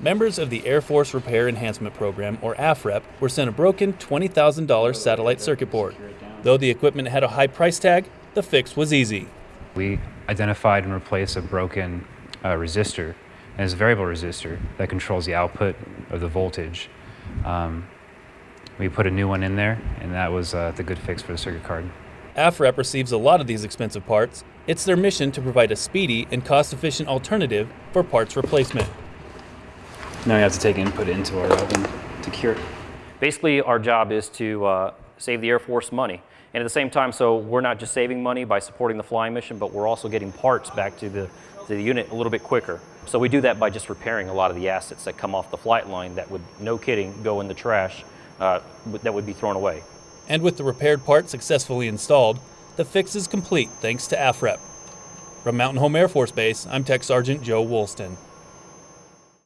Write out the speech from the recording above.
Members of the Air Force Repair Enhancement Program, or AFREP, were sent a broken $20,000 satellite circuit board. Though the equipment had a high price tag, the fix was easy. We identified and replaced a broken uh, resistor, and it's a variable resistor that controls the output of the voltage. Um, we put a new one in there, and that was uh, the good fix for the circuit card. AFREP receives a lot of these expensive parts. It's their mission to provide a speedy and cost efficient alternative for parts replacement. Now we have to take input into our oven to cure it. Basically, our job is to uh, save the Air Force money. And at the same time, so we're not just saving money by supporting the flying mission, but we're also getting parts back to the, to the unit a little bit quicker. So we do that by just repairing a lot of the assets that come off the flight line that would, no kidding, go in the trash uh, that would be thrown away. And with the repaired part successfully installed, the fix is complete thanks to AFREP. From Mountain Home Air Force Base, I'm Tech Sergeant Joe Woolston.